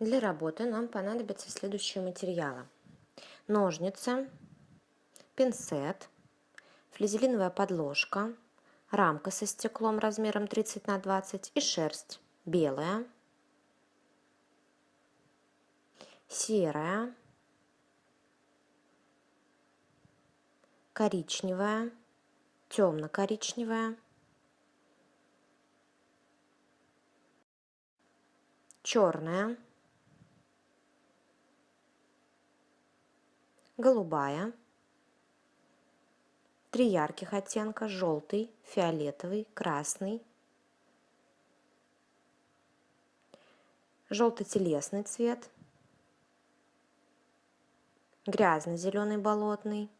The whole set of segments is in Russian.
Для работы нам понадобятся следующие материалы. Ножницы, пинцет, флизелиновая подложка, рамка со стеклом размером 30 на 20 и шерсть белая, серая, коричневая, темно-коричневая, черная, голубая, три ярких оттенка, желтый, фиолетовый, красный, желто-телесный цвет, грязно-зеленый болотный,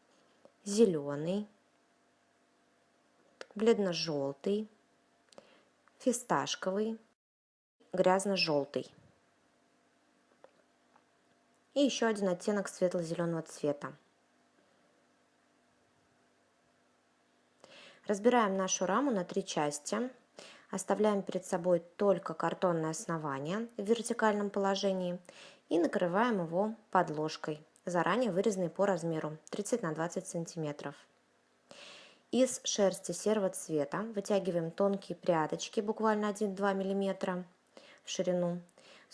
зеленый, бледно-желтый, фисташковый, грязно-желтый. И еще один оттенок светло-зеленого цвета. Разбираем нашу раму на три части. Оставляем перед собой только картонное основание в вертикальном положении и накрываем его подложкой, заранее вырезанной по размеру 30 на 20 сантиметров. Из шерсти серого цвета вытягиваем тонкие прядочки, буквально 1-2 мм в ширину.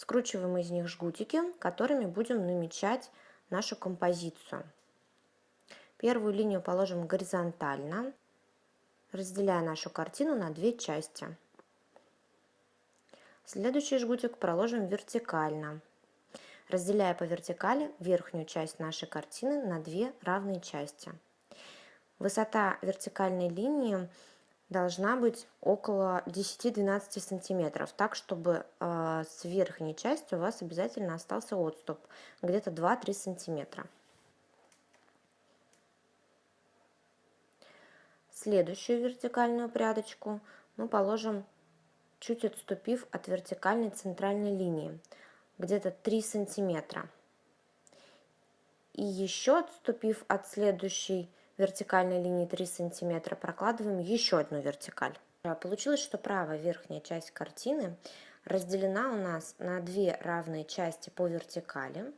Скручиваем из них жгутики, которыми будем намечать нашу композицию. Первую линию положим горизонтально, разделяя нашу картину на две части. Следующий жгутик проложим вертикально, разделяя по вертикали верхнюю часть нашей картины на две равные части. Высота вертикальной линии должна быть около 10-12 сантиметров, так чтобы э, с верхней части у вас обязательно остался отступ, где-то 2-3 сантиметра. Следующую вертикальную прядочку мы положим чуть отступив от вертикальной центральной линии, где-то 3 сантиметра. И еще отступив от следующей вертикальной линии 3 сантиметра, прокладываем еще одну вертикаль. Получилось, что правая верхняя часть картины разделена у нас на две равные части по вертикали,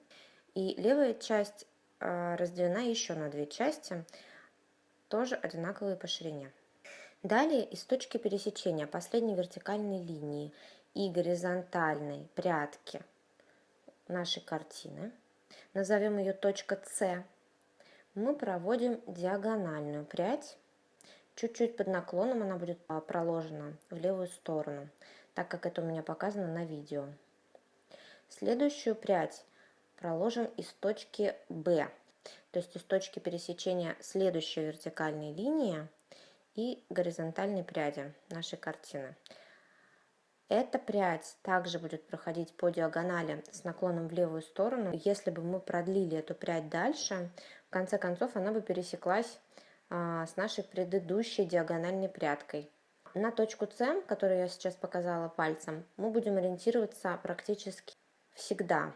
и левая часть э, разделена еще на две части, тоже одинаковые по ширине. Далее из точки пересечения последней вертикальной линии и горизонтальной прядки нашей картины, назовем ее точка С, мы проводим диагональную прядь. Чуть-чуть под наклоном она будет а, проложена в левую сторону, так как это у меня показано на видео. Следующую прядь проложим из точки B, то есть из точки пересечения следующей вертикальной линии и горизонтальной пряди нашей картины. Эта прядь также будет проходить по диагонали с наклоном в левую сторону. Если бы мы продлили эту прядь дальше, конце концов она бы пересеклась а, с нашей предыдущей диагональной прядкой. На точку С, которую я сейчас показала пальцем, мы будем ориентироваться практически всегда.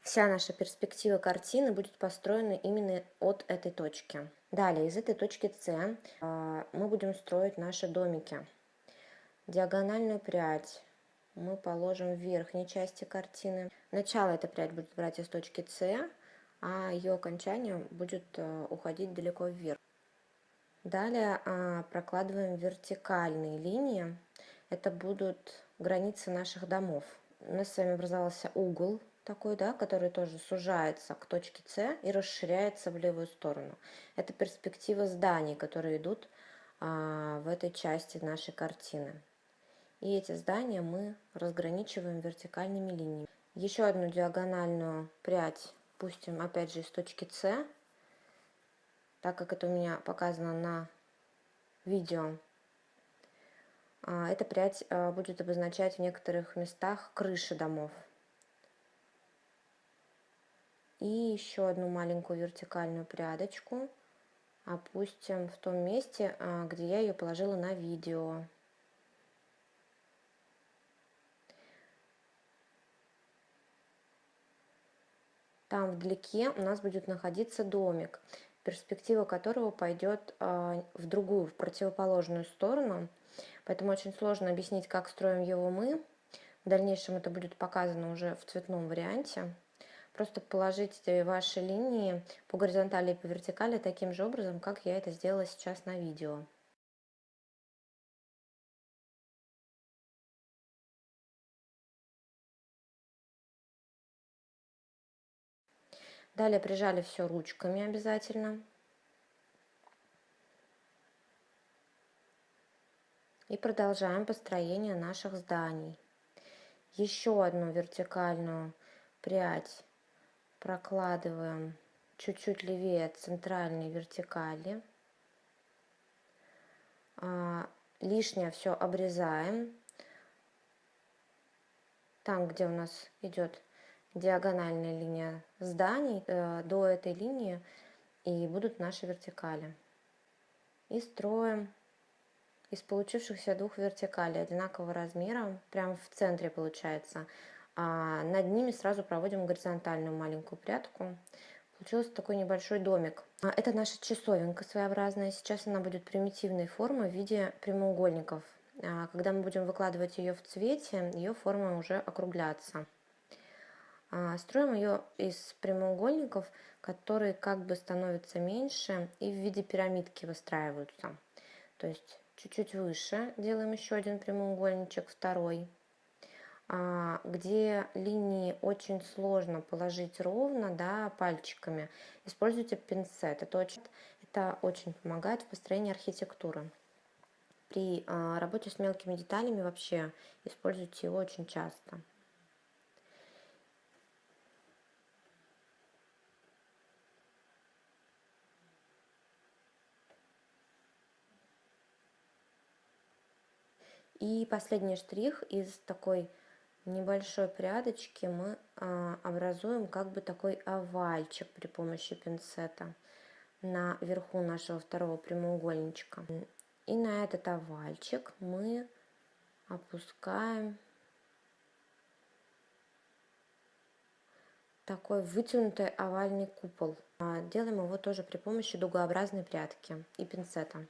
Вся наша перспектива картины будет построена именно от этой точки. Далее, из этой точки С а, мы будем строить наши домики. Диагональную прядь мы положим в верхней части картины. Начало эта прядь будет брать из точки С, а ее окончание будет а, уходить далеко вверх. Далее а, прокладываем вертикальные линии. Это будут границы наших домов. У нас с вами образовался угол такой, да, который тоже сужается к точке С и расширяется в левую сторону. Это перспектива зданий, которые идут а, в этой части нашей картины. И эти здания мы разграничиваем вертикальными линиями. Еще одну диагональную прядь пустим опять же из точки С, так как это у меня показано на видео. А, эта прядь а, будет обозначать в некоторых местах крыши домов. И еще одну маленькую вертикальную прядочку опустим в том месте, а, где я ее положила на видео. Там вдалеке у нас будет находиться домик, перспектива которого пойдет а, в другую, в противоположную сторону. Поэтому очень сложно объяснить, как строим его мы, В дальнейшем это будет показано уже в цветном варианте. Просто положите ваши линии по горизонтали и по вертикали таким же образом, как я это сделала сейчас на видео. Далее прижали все ручками обязательно. И продолжаем построение наших зданий. Еще одну вертикальную прядь прокладываем чуть-чуть левее центральной вертикали. А, лишнее все обрезаем. Там, где у нас идет диагональная линия зданий, э, до этой линии и будут наши вертикали. И строим из получившихся двух вертикалей одинакового размера, прямо в центре получается, а над ними сразу проводим горизонтальную маленькую прядку. Получился такой небольшой домик. А, это наша часовенка своеобразная. Сейчас она будет примитивной формы в виде прямоугольников. А, когда мы будем выкладывать ее в цвете, ее форма уже округляться. А, строим ее из прямоугольников, которые как бы становятся меньше и в виде пирамидки выстраиваются. То есть чуть-чуть выше делаем еще один прямоугольничек, второй. А, где линии очень сложно положить ровно да, пальчиками, используйте пинцет. Это очень, это очень помогает в построении архитектуры. При а, работе с мелкими деталями вообще используйте его очень часто. И последний штрих из такой небольшой прядочки мы а, образуем как бы такой овальчик при помощи пинцета на верху нашего второго прямоугольничка. И на этот овальчик мы опускаем такой вытянутый овальный купол. А, делаем его тоже при помощи дугообразной прядки и пинцета.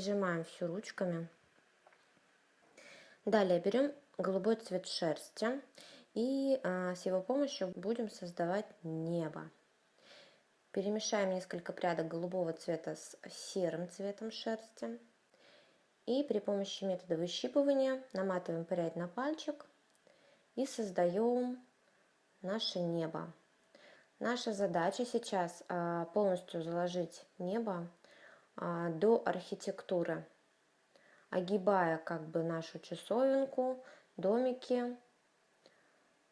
Прижимаем все ручками. Далее берем голубой цвет шерсти и а, с его помощью будем создавать небо. Перемешаем несколько прядок голубого цвета с серым цветом шерсти. И при помощи метода выщипывания наматываем прядь на пальчик и создаем наше небо. Наша задача сейчас а, полностью заложить небо до архитектуры, огибая как бы нашу часовенку, домики,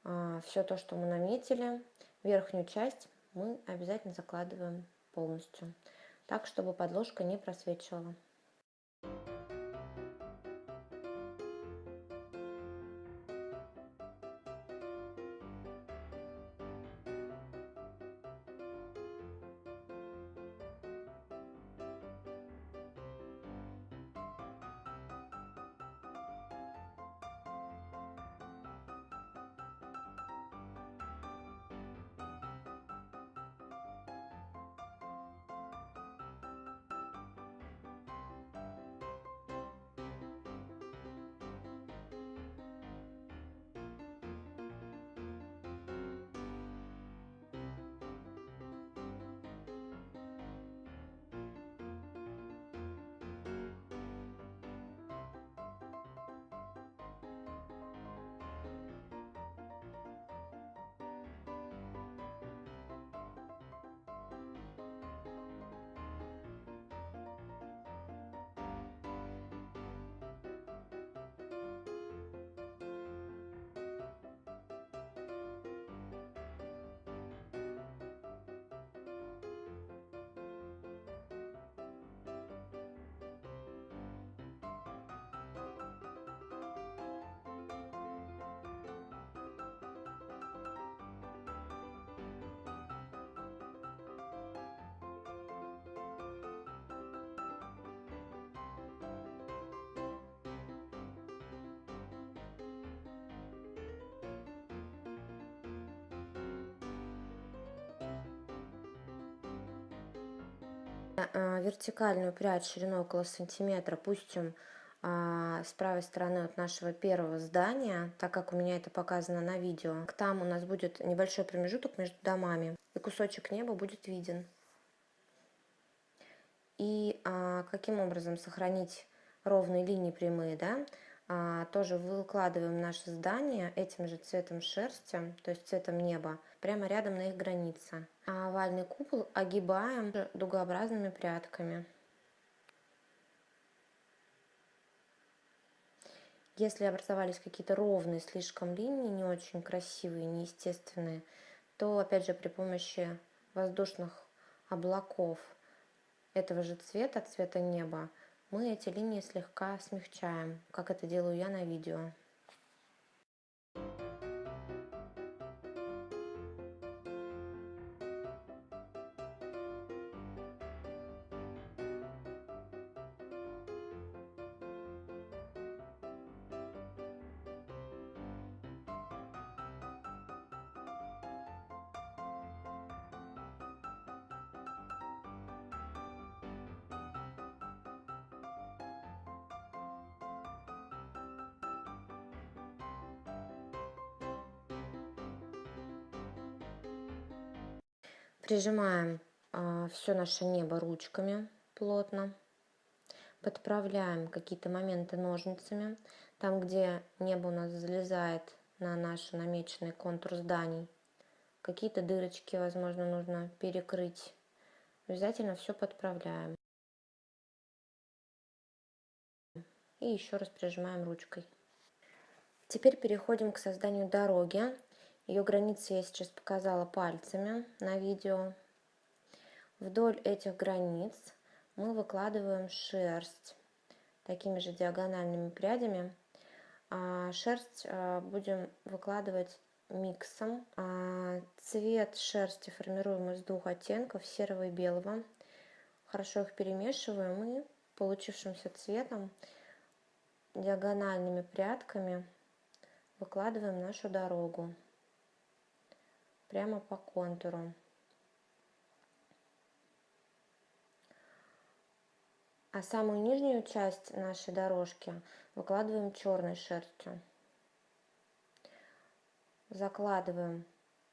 а, все то, что мы наметили. Верхнюю часть мы обязательно закладываем полностью, так, чтобы подложка не просвечивала. Вертикальную прядь шириной около сантиметра пустим а, с правой стороны от нашего первого здания, так как у меня это показано на видео. Там у нас будет небольшой промежуток между домами, и кусочек неба будет виден. И а, каким образом сохранить ровные линии прямые, да? А, тоже выкладываем наше здание этим же цветом шерсти, то есть цветом неба, прямо рядом на их границе. А овальный купол огибаем дугообразными прядками. Если образовались какие-то ровные слишком линии, не очень красивые, неестественные, то опять же при помощи воздушных облаков этого же цвета, цвета неба, мы эти линии слегка смягчаем, как это делаю я на видео. Прижимаем э, а, все наше небо ручками плотно. Подправляем какие-то моменты ножницами. Там, где небо у нас залезает на наш намеченный контур зданий. Какие-то дырочки, возможно, нужно перекрыть. Обязательно все подправляем. И еще раз прижимаем ручкой. Теперь переходим к созданию дороги. Ее границы я сейчас показала пальцами на видео. Вдоль этих границ мы выкладываем шерсть такими же диагональными прядями. А шерсть а, будем выкладывать миксом. А цвет шерсти формируем из двух оттенков, серого и белого. Хорошо их перемешиваем и получившимся цветом диагональными прядками выкладываем нашу дорогу прямо по контуру. А самую нижнюю часть нашей дорожки выкладываем черной шерстью. Закладываем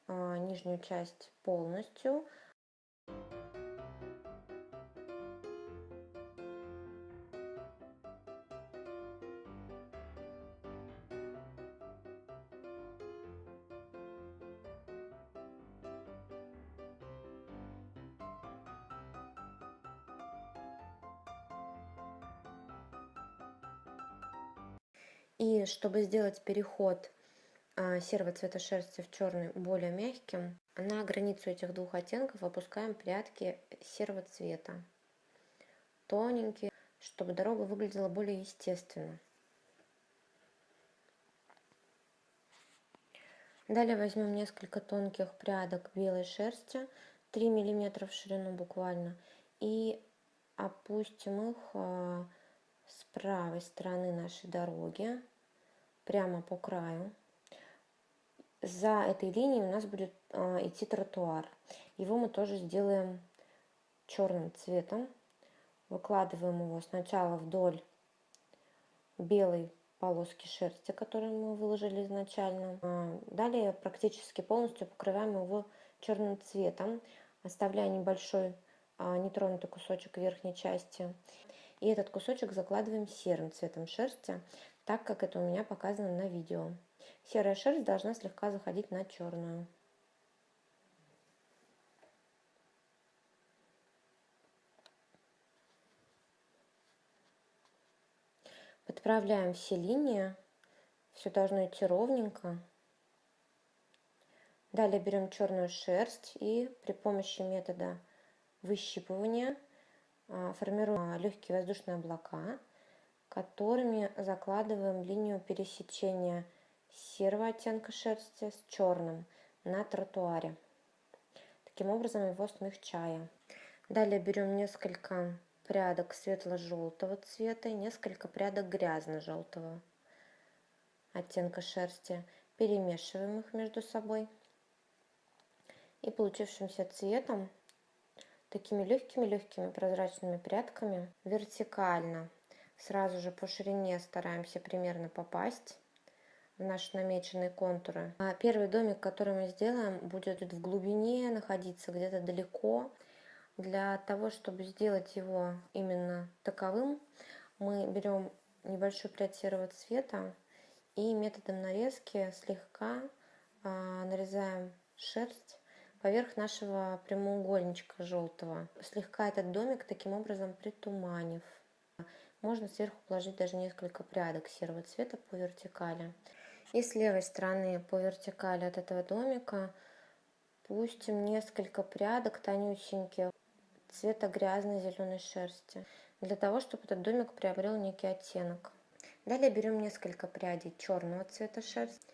э, нижнюю часть полностью. И чтобы сделать переход а, серого цвета шерсти в черный более мягким, на границу этих двух оттенков опускаем прядки серого цвета. Тоненькие, чтобы дорога выглядела более естественно. Далее возьмем несколько тонких прядок белой шерсти, 3 мм в ширину буквально, и опустим их а, с правой стороны нашей дороги, прямо по краю. За этой линией у нас будет а, идти тротуар. Его мы тоже сделаем черным цветом. Выкладываем его сначала вдоль белой полоски шерсти, которую мы выложили изначально. А, далее практически полностью покрываем его черным цветом, оставляя небольшой нетронутый кусочек верхней части. И этот кусочек закладываем серым цветом шерсти, так как это у меня показано на видео. Серая шерсть должна слегка заходить на черную. Подправляем все линии. Все должно идти ровненько. Далее берем черную шерсть и при помощи метода выщипывания формируем легкие воздушные облака, которыми закладываем линию пересечения серого оттенка шерсти с черным на тротуаре. Таким образом его смягчая. Далее берем несколько прядок светло-желтого цвета и несколько прядок грязно-желтого оттенка шерсти. Перемешиваем их между собой. И получившимся цветом такими легкими-легкими прозрачными прядками вертикально. Сразу же по ширине стараемся примерно попасть в наши намеченные контуры. А первый домик, который мы сделаем, будет в глубине находиться, где-то далеко. Для того, чтобы сделать его именно таковым, мы берем небольшую прядь серого цвета и методом нарезки слегка а, нарезаем шерсть поверх нашего прямоугольничка желтого, слегка этот домик таким образом притуманив. Можно сверху положить даже несколько прядок серого цвета по вертикали. И с левой стороны по вертикали от этого домика пустим несколько прядок тонюсеньких цвета грязной зеленой шерсти, для того, чтобы этот домик приобрел некий оттенок. Далее берем несколько прядей черного цвета шерсти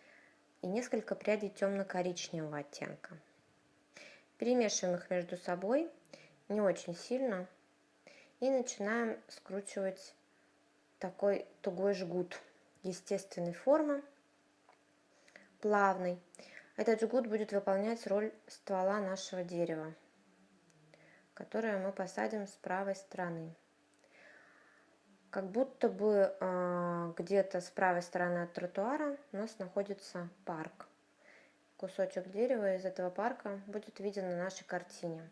и несколько прядей темно-коричневого оттенка. Перемешиваем их между собой не очень сильно и начинаем скручивать такой тугой жгут естественной формы, плавный. Этот жгут будет выполнять роль ствола нашего дерева, которое мы посадим с правой стороны. Как будто бы э, где-то с правой стороны от тротуара у нас находится парк кусочек дерева из этого парка будет виден на нашей картине.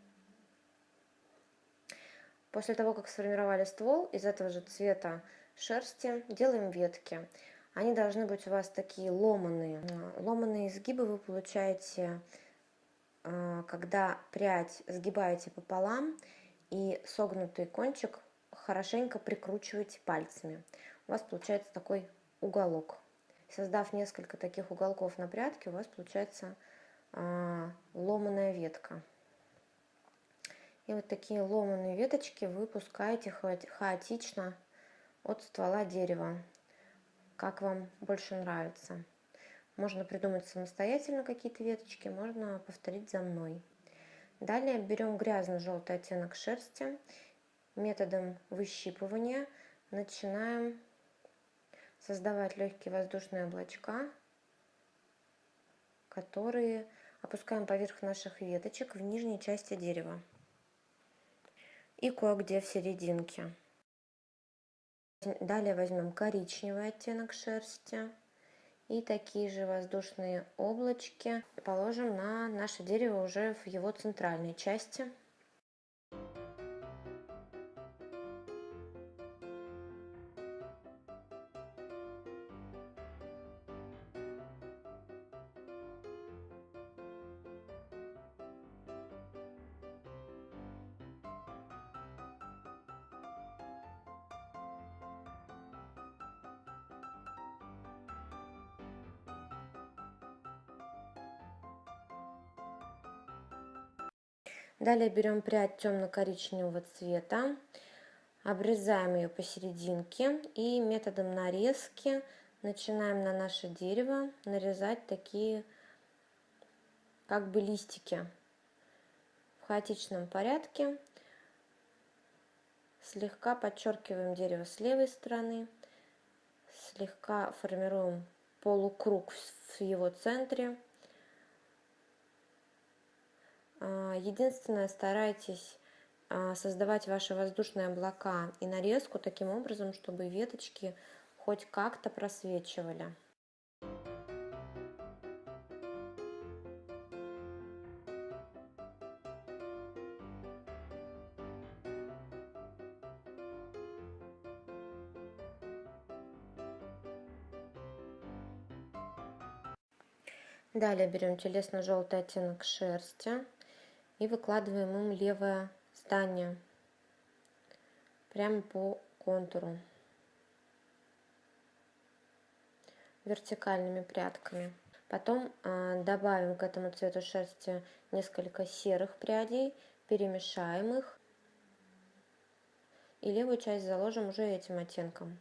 После того, как сформировали ствол из этого же цвета шерсти, делаем ветки. Они должны быть у вас такие ломаные. Ломаные изгибы вы получаете, а, когда прядь сгибаете пополам и согнутый кончик хорошенько прикручиваете пальцами. У вас получается такой уголок. Создав несколько таких уголков на прядке, у вас получается а, ломаная ветка. И вот такие ломаные веточки вы пускаете хаотично от ствола дерева, как вам больше нравится. Можно придумать самостоятельно какие-то веточки, можно повторить за мной. Далее берем грязно-желтый оттенок шерсти. Методом выщипывания начинаем создавать легкие воздушные облачка, которые опускаем поверх наших веточек в нижней части дерева и кое-где в серединке. Далее возьмем коричневый оттенок шерсти и такие же воздушные облачки положим на наше дерево уже в его центральной части. Далее берем прядь темно-коричневого цвета, обрезаем ее посерединке и методом нарезки начинаем на наше дерево нарезать такие как бы листики в хаотичном порядке. Слегка подчеркиваем дерево с левой стороны, слегка формируем полукруг в его центре единственное, старайтесь а, создавать ваши воздушные облака и нарезку таким образом, чтобы веточки хоть как-то просвечивали. Далее берем телесно-желтый оттенок шерсти и выкладываем им левое здание прямо по контуру вертикальными прядками. Потом э, добавим к этому цвету шерсти несколько серых прядей, перемешаем их и левую часть заложим уже этим оттенком,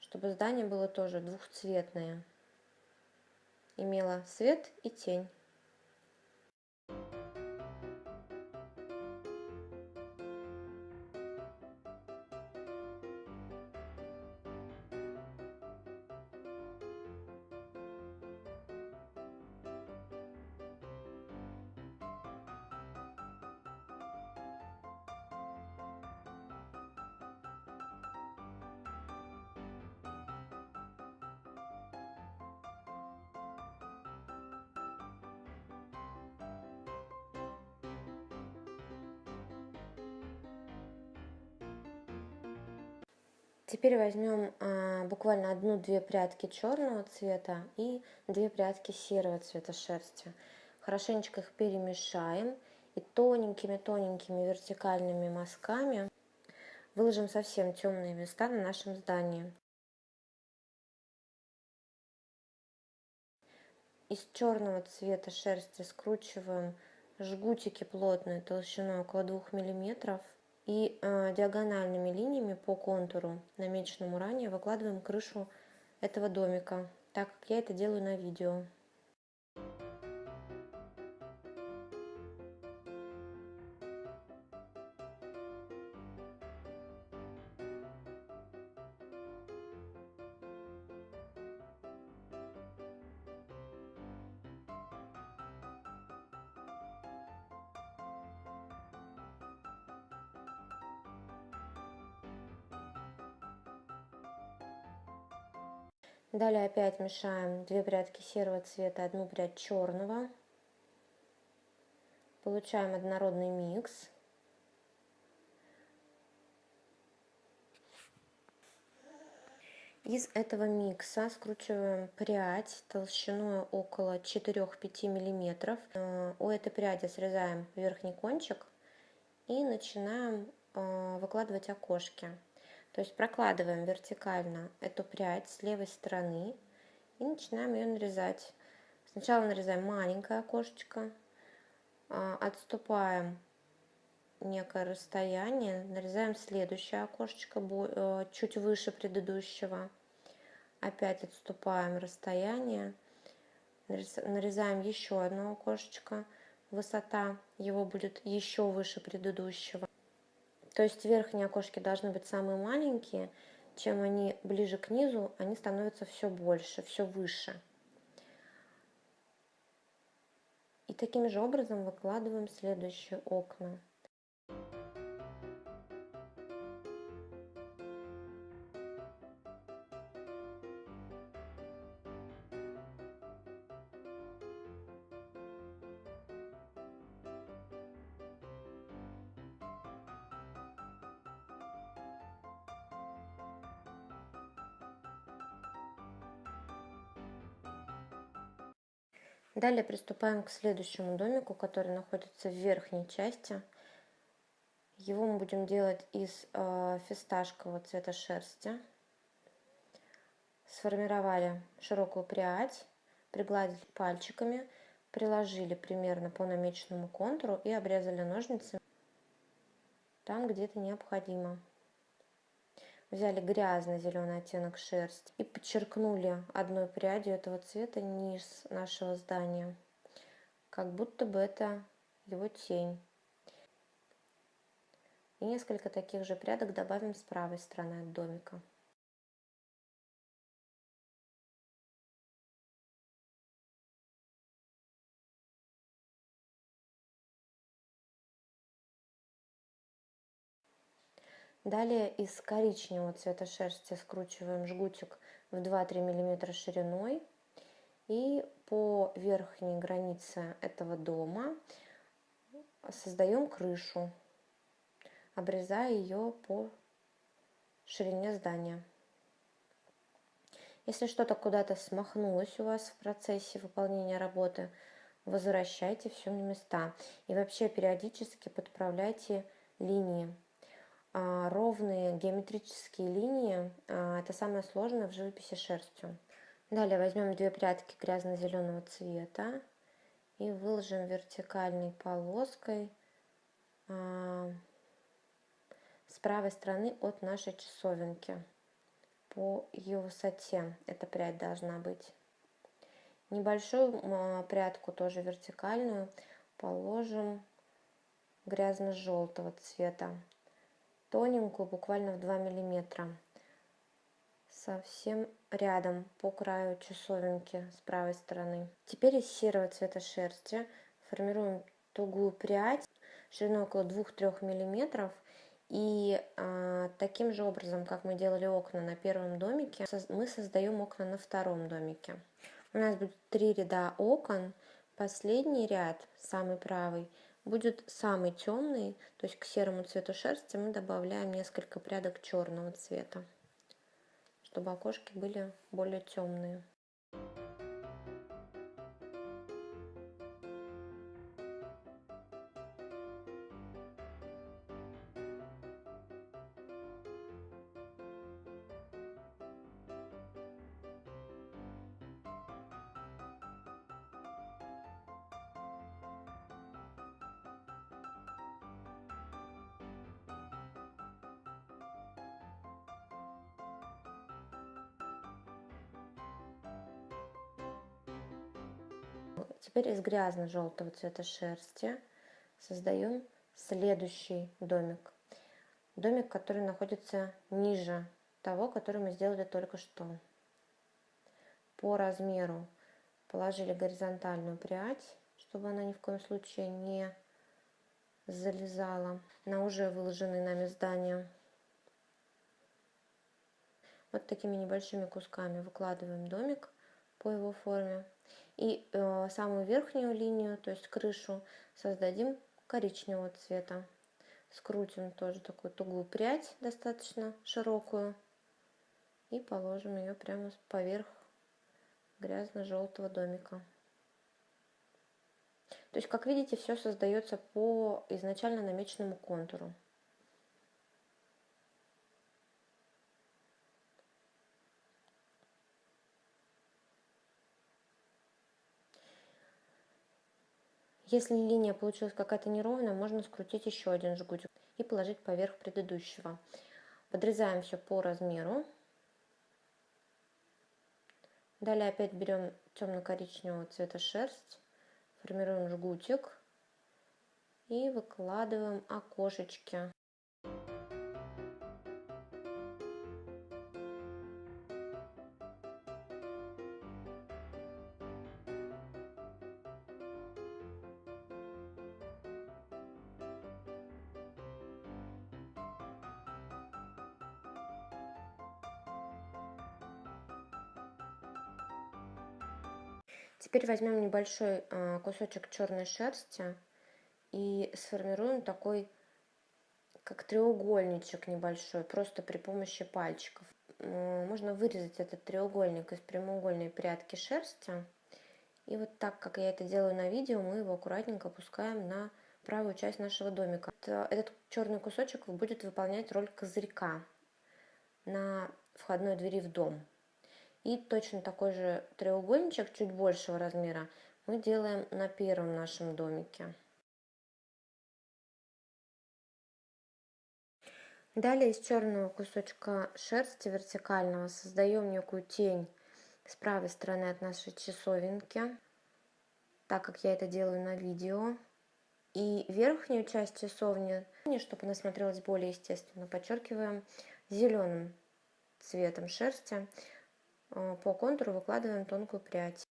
чтобы здание было тоже двухцветное, имело свет и тень. Теперь возьмем а, буквально одну-две прядки черного цвета и две прядки серого цвета шерсти. Хорошенечко их перемешаем и тоненькими-тоненькими вертикальными мазками выложим совсем темные места на нашем здании. Из черного цвета шерсти скручиваем жгутики плотные толщиной около 2 мм и э, диагональными линиями по контуру, намеченному ранее, выкладываем крышу этого домика, так как я это делаю на видео. Далее опять мешаем две прядки серого цвета, одну прядь черного. Получаем однородный микс. Из этого микса скручиваем прядь толщиной около 4-5 миллиметров. Э, у этой пряди срезаем верхний кончик и начинаем э, выкладывать окошки. То есть прокладываем вертикально эту прядь с левой стороны и начинаем ее нарезать. Сначала нарезаем маленькое окошечко, а, отступаем некое расстояние, нарезаем следующее окошечко э, чуть выше предыдущего, опять отступаем расстояние, нарезаем еще одно окошечко, высота его будет еще выше предыдущего. То есть верхние окошки должны быть самые маленькие, чем они ближе к низу, они становятся все больше, все выше. И таким же образом выкладываем следующие окна. Далее приступаем к следующему домику, который находится в верхней части. Его мы будем делать из э, фисташкового цвета шерсти. Сформировали широкую прядь, пригладили пальчиками, приложили примерно по намеченному контуру и обрезали ножницами там, где это необходимо взяли грязный зеленый оттенок шерсти и подчеркнули одной прядью этого цвета низ нашего здания, как будто бы это его тень. И несколько таких же прядок добавим с правой стороны от домика. Далее из коричневого цвета шерсти скручиваем жгутик в 2-3 мм шириной. И по верхней границе этого дома создаем крышу, обрезая ее по ширине здания. Если что-то куда-то смахнулось у вас в процессе выполнения работы, возвращайте все на места. И вообще периодически подправляйте линии. А, ровные геометрические линии а, – это самое сложное в живописи шерстью. Далее возьмем две прядки грязно-зеленого цвета и выложим вертикальной полоской а, с правой стороны от нашей часовенки по ее высоте эта прядь должна быть. Небольшую прядку, тоже вертикальную, положим грязно-желтого цвета тоненькую, буквально в 2 миллиметра. Совсем рядом по краю часовенки с правой стороны. Теперь из серого цвета шерсти формируем тугую прядь шириной около 2-3 миллиметров. И а, таким же образом, как мы делали окна на первом домике, мы создаем окна на втором домике. У нас будет три ряда окон. Последний ряд, самый правый, будет самый темный, то есть к серому цвету шерсти мы добавляем несколько прядок черного цвета. чтобы окошки были более темные. Теперь из грязно-желтого цвета шерсти создаем следующий домик. Домик, который находится ниже того, который мы сделали только что. По размеру положили горизонтальную прядь, чтобы она ни в коем случае не залезала на уже выложенные нами здания. Вот такими небольшими кусками выкладываем домик по его форме. И э, самую верхнюю линию, то есть крышу, создадим коричневого цвета. Скрутим тоже такую тугую прядь, достаточно широкую. И положим ее прямо поверх грязно-желтого домика. То есть, как видите, все создается по изначально намеченному контуру. Если линия получилась какая-то неровная, можно скрутить еще один жгутик и положить поверх предыдущего. Подрезаем все по размеру. Далее опять берем темно-коричневого цвета шерсть, формируем жгутик и выкладываем окошечки. Теперь возьмем небольшой а, кусочек черной шерсти и сформируем такой, как треугольничек небольшой, просто при помощи пальчиков. Можно вырезать этот треугольник из прямоугольной прядки шерсти. И вот так, как я это делаю на видео, мы его аккуратненько опускаем на правую часть нашего домика. Этот черный кусочек будет выполнять роль козырька на входной двери в дом. И точно такой же треугольничек, чуть большего размера, мы делаем на первом нашем домике. Далее из черного кусочка шерсти вертикального создаем некую тень с правой стороны от нашей часовенки, так как я это делаю на видео. И верхнюю часть часовни, чтобы она смотрелась более естественно, подчеркиваем зеленым цветом шерсти. Э, по контуру выкладываем тонкую прядь.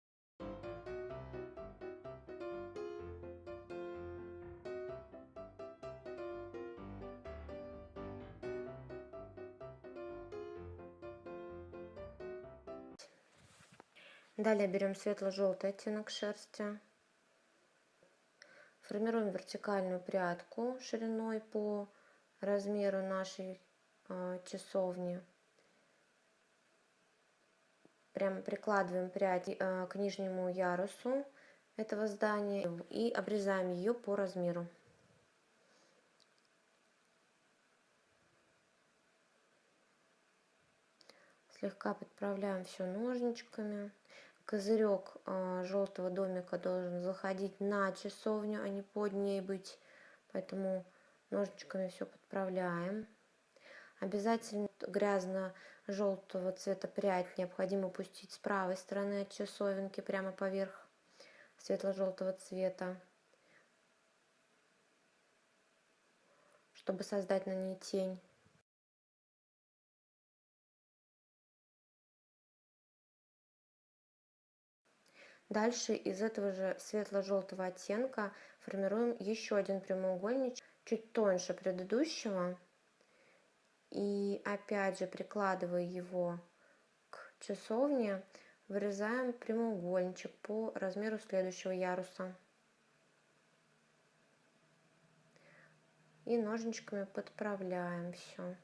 Далее берем светло-желтый оттенок шерсти. Формируем вертикальную прядку шириной по размеру нашей э, часовни. Прямо прикладываем прядь э, к нижнему ярусу этого здания и обрезаем ее по размеру. Слегка подправляем все ножничками. Козырек э, желтого домика должен заходить на часовню, а не под ней быть. Поэтому ножничками все подправляем. Обязательно грязно-желтого цвета прядь необходимо пустить с правой стороны от часовенки прямо поверх светло-желтого цвета, чтобы создать на ней тень. Дальше из этого же светло-желтого оттенка формируем еще один прямоугольничек, чуть тоньше предыдущего. И опять же, прикладывая его к часовне, вырезаем прямоугольничек по размеру следующего яруса. И ножничками подправляем все.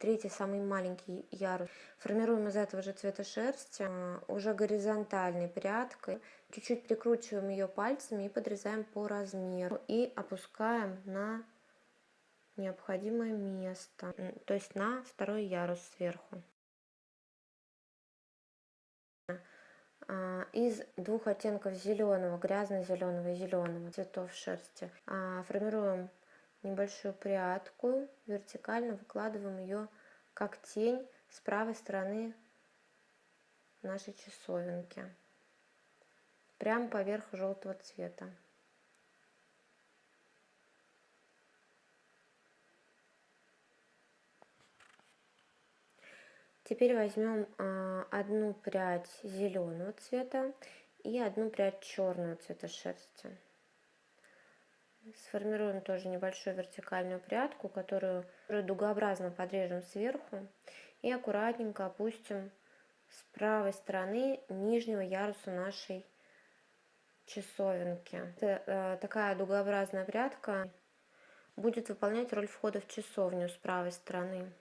Третий самый маленький ярус. Формируем из этого же цвета шерсти а, уже горизонтальной прядкой. Чуть-чуть прикручиваем ее пальцами и подрезаем по размеру. И опускаем на необходимое место, то есть на второй ярус сверху. А, из двух оттенков зеленого, грязно-зеленого и зеленого цветов шерсти а, формируем небольшую прядку, вертикально выкладываем ее как тень с правой стороны нашей часовенки, прямо поверх желтого цвета. Теперь возьмем а, одну прядь зеленого цвета и одну прядь черного цвета шерсти. Сформируем тоже небольшую вертикальную прядку, которую дугообразно подрежем сверху и аккуратненько опустим с правой стороны нижнего яруса нашей часовенки. Это, э, такая дугообразная прядка будет выполнять роль входа в часовню с правой стороны.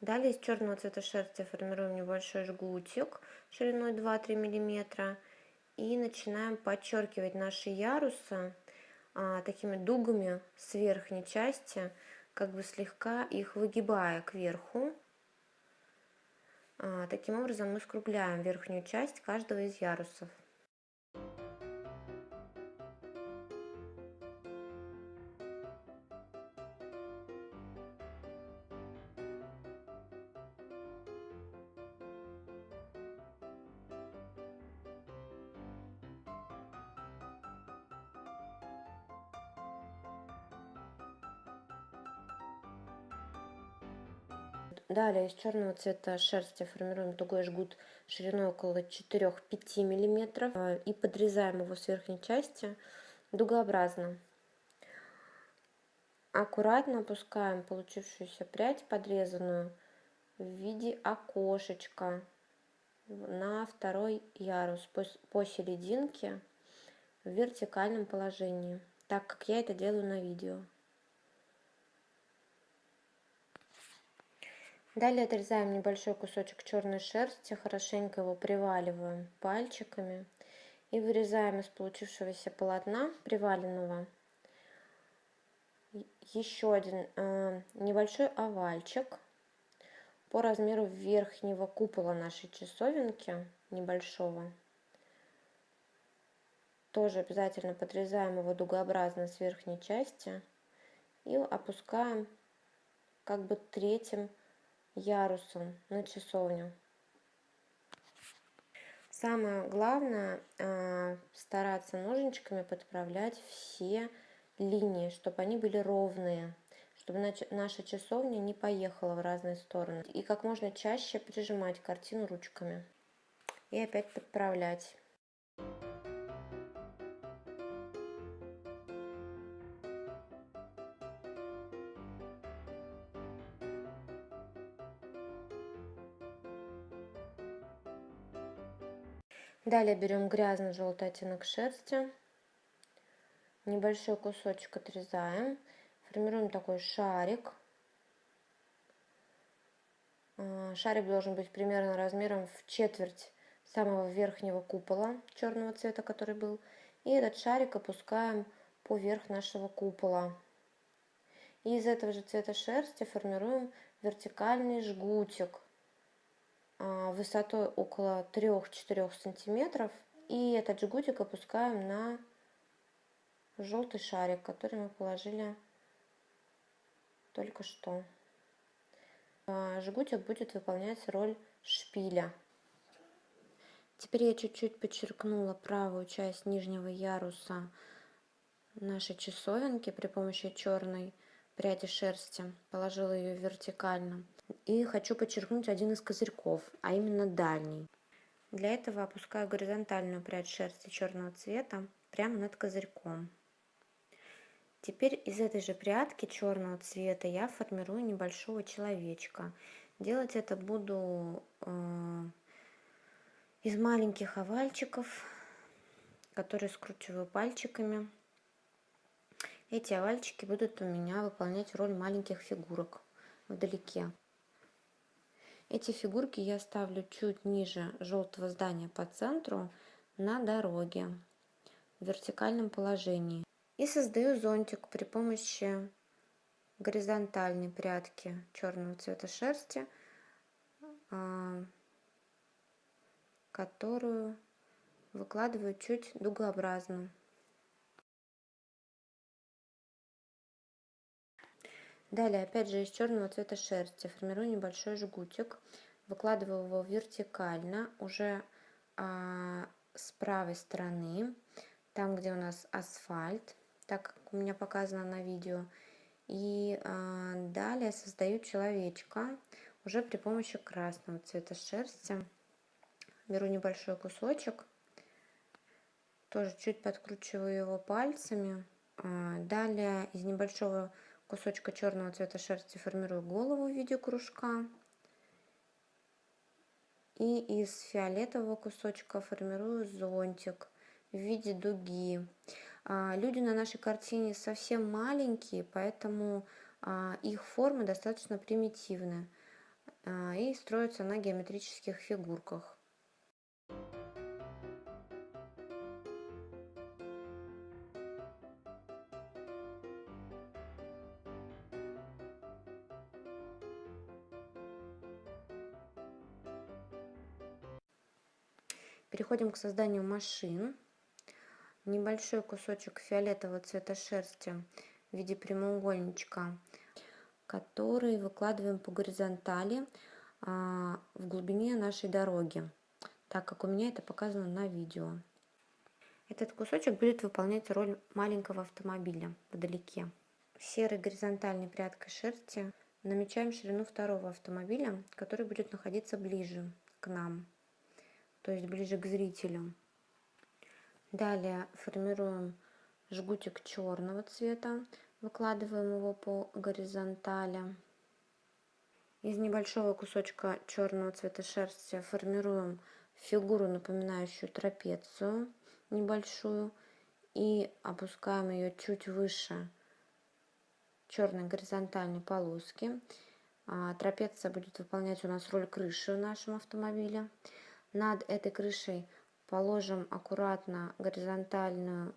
Далее из черного цвета шерсти формируем небольшой жгутик шириной 2-3 мм и начинаем подчеркивать наши ярусы а, такими дугами с верхней части, как бы слегка их выгибая кверху. А, таким образом мы скругляем верхнюю часть каждого из ярусов. Далее из черного цвета шерсти формируем тугой жгут шириной около 4-5 мм э, и подрезаем его с верхней части дугообразно. Аккуратно опускаем получившуюся прядь подрезанную в виде окошечка на второй ярус по серединке в вертикальном положении, так как я это делаю на видео. Далее отрезаем небольшой кусочек черной шерсти, хорошенько его приваливаем пальчиками и вырезаем из получившегося полотна приваленного еще один э, небольшой овальчик по размеру верхнего купола нашей часовенки, небольшого. Тоже обязательно подрезаем его дугообразно с верхней части и опускаем как бы третьим ярусом на часовню. Самое главное а, стараться ножничками подправлять все линии, чтобы они были ровные, чтобы наша часовня не поехала в разные стороны. И как можно чаще прижимать картину ручками. И опять подправлять. Далее берем грязно-желтый оттенок шерсти, небольшой кусочек отрезаем, формируем такой шарик. А, шарик должен быть примерно размером в четверть самого верхнего купола черного цвета, который был. И этот шарик опускаем поверх нашего купола. И из этого же цвета шерсти формируем вертикальный жгутик высотой около 3-4 сантиметров. И этот жгутик опускаем на желтый шарик, который мы положили только что. А, жгутик будет выполнять роль шпиля. Теперь я чуть-чуть подчеркнула правую часть нижнего яруса нашей часовенки при помощи черной пряди шерсти, положила ее вертикально. И хочу подчеркнуть один из козырьков, а именно дальний. Для этого опускаю горизонтальную прядь шерсти черного цвета прямо над козырьком. Теперь из этой же прядки черного цвета я формирую небольшого человечка. Делать это буду э, из маленьких овальчиков, которые скручиваю пальчиками. Эти овальчики будут у меня выполнять роль маленьких фигурок вдалеке. Эти фигурки я ставлю чуть ниже желтого здания по центру на дороге в вертикальном положении. И создаю зонтик при помощи горизонтальной прядки черного цвета шерсти, а, которую выкладываю чуть дугообразно. Далее, опять же, из черного цвета шерсти формирую небольшой жгутик, выкладываю его вертикально, уже а, с правой стороны, там, где у нас асфальт, так как у меня показано на видео. И а, далее создаю человечка уже при помощи красного цвета шерсти. Беру небольшой кусочек, тоже чуть подкручиваю его пальцами. А, далее из небольшого черного цвета шерсти формирую голову в виде кружка. И из фиолетового кусочка формирую зонтик в виде дуги. А, люди на нашей картине совсем маленькие, поэтому а, их формы достаточно примитивны а, и строятся на геометрических фигурках. Переходим к созданию машин. Небольшой кусочек фиолетового цвета шерсти в виде прямоугольничка, который выкладываем по горизонтали а, в глубине нашей дороги, так как у меня это показано на видео. Этот кусочек будет выполнять роль маленького автомобиля вдалеке. Серой горизонтальной прядкой шерсти намечаем ширину второго автомобиля, который будет находиться ближе к нам то есть ближе к зрителю. Далее формируем жгутик черного цвета, выкладываем его по горизонтали. Из небольшого кусочка черного цвета шерсти формируем фигуру, напоминающую трапецию небольшую, и опускаем ее чуть выше черной горизонтальной полоски. А, трапеция будет выполнять у нас роль крыши в нашем автомобиле. Над этой крышей положим аккуратно горизонтальную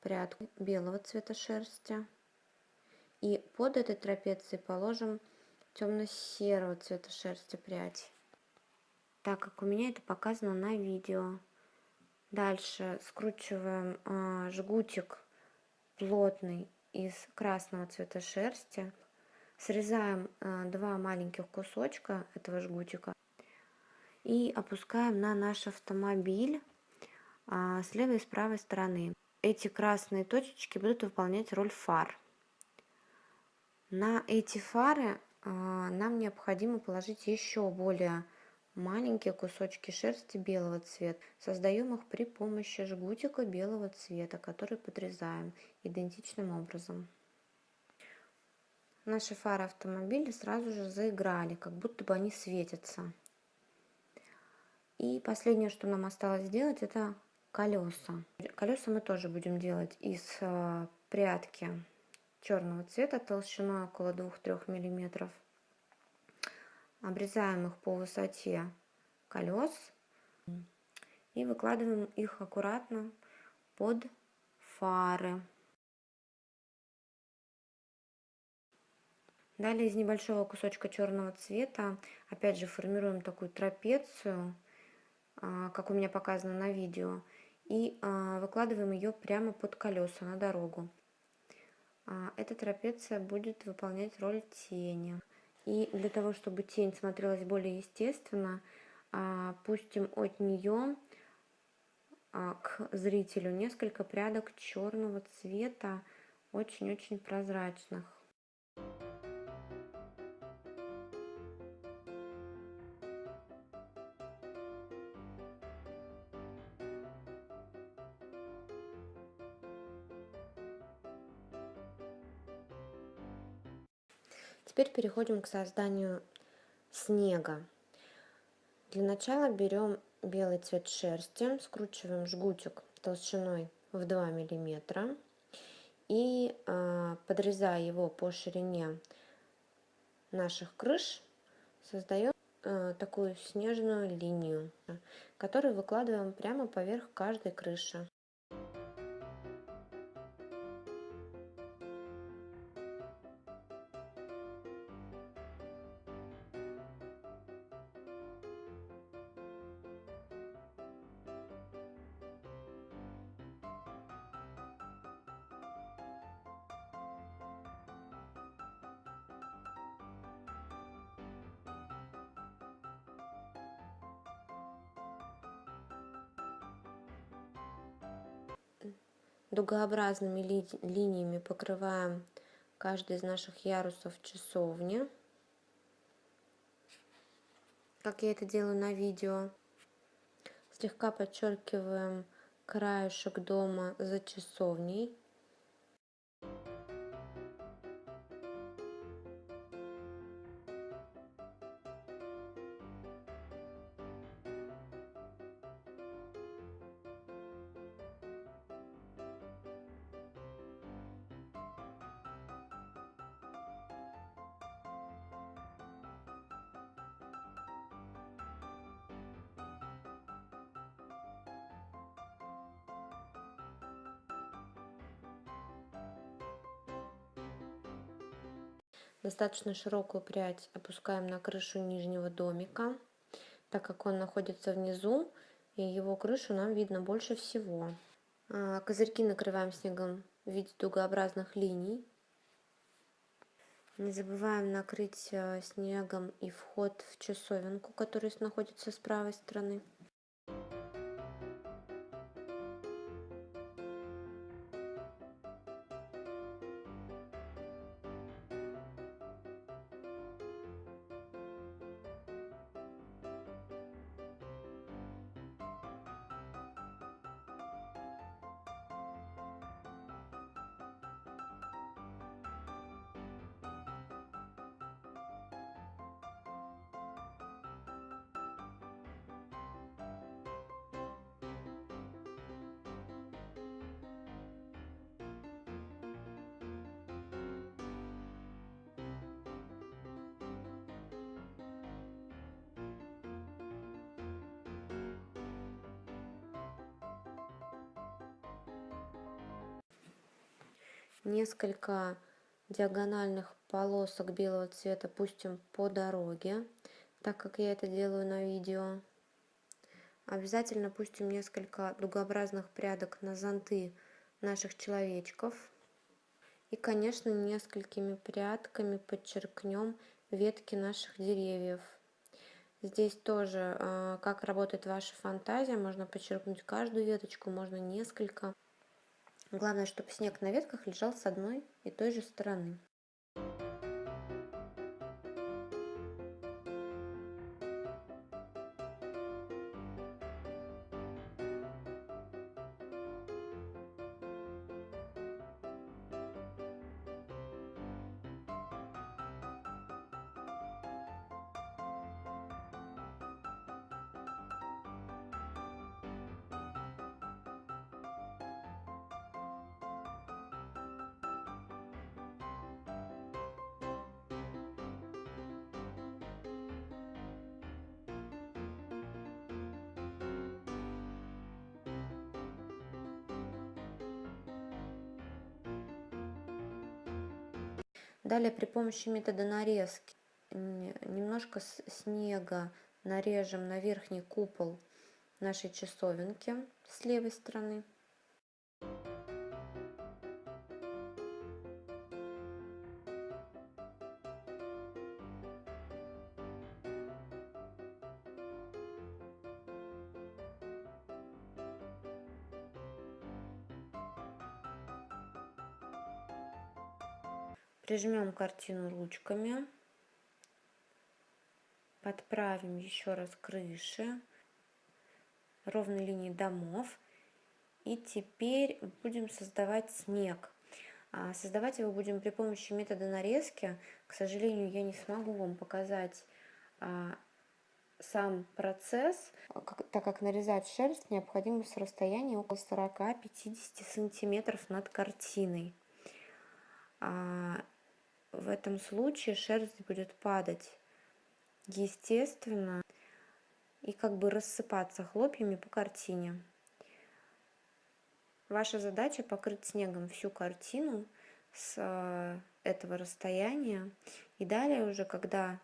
прядку белого цвета шерсти. И под этой трапецией положим темно-серого цвета шерсти прядь. Так как у меня это показано на видео. Дальше скручиваем э, жгутик плотный из красного цвета шерсти. Срезаем э, два маленьких кусочка этого жгутика и опускаем на наш автомобиль а, с левой и с правой стороны. Эти красные точечки будут выполнять роль фар. На эти фары а, нам необходимо положить еще более маленькие кусочки шерсти белого цвета. Создаем их при помощи жгутика белого цвета, который подрезаем идентичным образом. Наши фары автомобиля сразу же заиграли, как будто бы они светятся. И последнее, что нам осталось сделать, это колеса. Колеса мы тоже будем делать из э, прядки черного цвета толщиной около 2-3 миллиметров. Обрезаем их по высоте колес и выкладываем их аккуратно под фары. Далее из небольшого кусочка черного цвета опять же формируем такую трапецию как у меня показано на видео, и а, выкладываем ее прямо под колеса на дорогу. А, эта трапеция будет выполнять роль тени. И для того, чтобы тень смотрелась более естественно, пустим от нее к зрителю несколько прядок черного цвета, очень-очень прозрачных. Переходим к созданию снега. Для начала берем белый цвет шерсти, скручиваем жгутик толщиной в 2 миллиметра и э, подрезая его по ширине наших крыш, создаем э, такую снежную линию, которую выкладываем прямо поверх каждой крыши. Дугообразными ли, линиями покрываем каждый из наших ярусов часовни, как я это делаю на видео. Слегка подчеркиваем краешек дома за часовней. Достаточно широкую прядь опускаем на крышу нижнего домика, так как он находится внизу, и его крышу нам видно больше всего. А, козырьки накрываем снегом в виде дугообразных линий. Не забываем накрыть э, снегом и вход в часовенку, который находится с правой стороны. Несколько диагональных полосок белого цвета пустим по дороге, так как я это делаю на видео. Обязательно пустим несколько дугообразных прядок на зонты наших человечков. И, конечно, несколькими прядками подчеркнем ветки наших деревьев. Здесь тоже, а, как работает ваша фантазия, можно подчеркнуть каждую веточку, можно несколько. Главное, чтобы снег на ветках лежал с одной и той же стороны. Далее при помощи метода нарезки немножко снега нарежем на верхний купол нашей часовенки с левой стороны. Прижмем картину ручками. Подправим еще раз крыши, ровной линии домов. И теперь будем создавать снег. А создавать его будем при помощи метода нарезки. К сожалению, я не смогу вам показать а, сам процесс, так как нарезать шерсть необходимо с расстояния около 40-50 сантиметров над картиной. А в этом случае шерсть будет падать естественно и как бы рассыпаться хлопьями по картине. Ваша задача покрыть снегом всю картину с э, этого расстояния. И далее уже, когда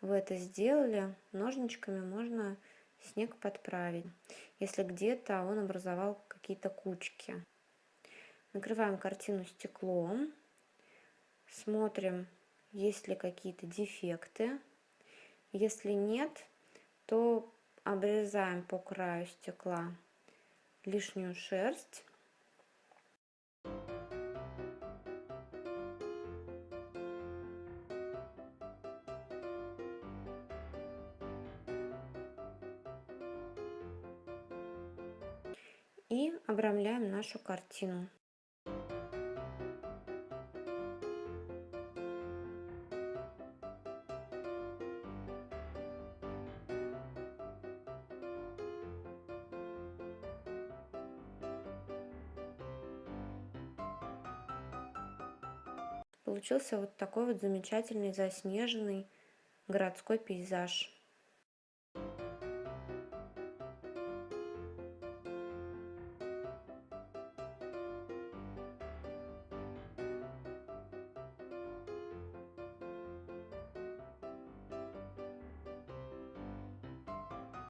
вы это сделали, ножничками можно снег подправить, если где-то он образовал какие-то кучки. Накрываем картину стеклом, смотрим, есть ли какие-то дефекты. Если нет, то обрезаем по краю стекла лишнюю шерсть и обрамляем нашу картину. Получился вот такой вот замечательный заснеженный городской пейзаж.